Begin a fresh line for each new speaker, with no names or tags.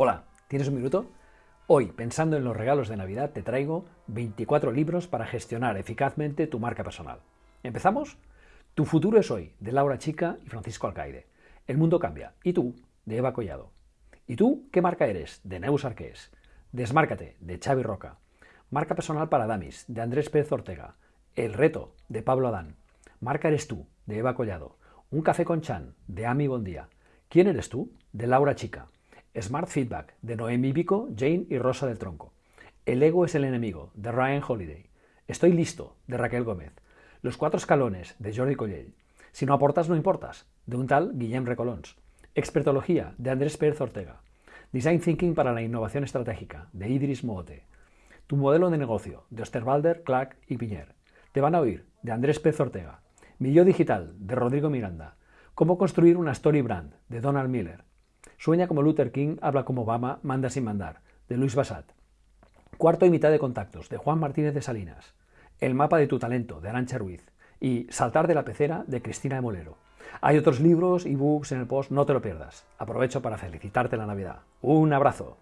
Hola, ¿tienes un minuto? Hoy, pensando en los regalos de Navidad, te traigo 24 libros para gestionar eficazmente tu marca personal. ¿Empezamos? Tu futuro es hoy, de Laura Chica y Francisco Alcaide. El mundo cambia. ¿Y tú? De Eva Collado. ¿Y tú qué marca eres? De Neus Arqués. Desmárcate, de Xavi Roca. Marca personal para Damis, de Andrés Pérez Ortega. El reto, de Pablo Adán. Marca eres tú, de Eva Collado. Un café con Chan, de Ami Bondía. ¿Quién eres tú? De Laura Chica. Smart Feedback, de Noemi Vico, Jane y Rosa del Tronco. El ego es el enemigo, de Ryan Holiday. Estoy listo, de Raquel Gómez. Los cuatro escalones, de Jordi Collell. Si no aportas, no importas, de un tal Guillem Recolons. Expertología, de Andrés Pérez Ortega. Design Thinking para la Innovación Estratégica, de Idris Moote. Tu modelo de negocio, de Osterwalder, Clark y Piñer. Te van a oír, de Andrés Pérez Ortega. Mi digital, de Rodrigo Miranda. Cómo construir una story brand, de Donald Miller. Sueña como Luther King, habla como Obama, manda sin mandar, de Luis Basat. Cuarto y mitad de contactos, de Juan Martínez de Salinas. El mapa de tu talento, de Arancha Ruiz. Y Saltar de la pecera, de Cristina de Molero. Hay otros libros y books en el post, no te lo pierdas. Aprovecho para felicitarte la Navidad. Un abrazo.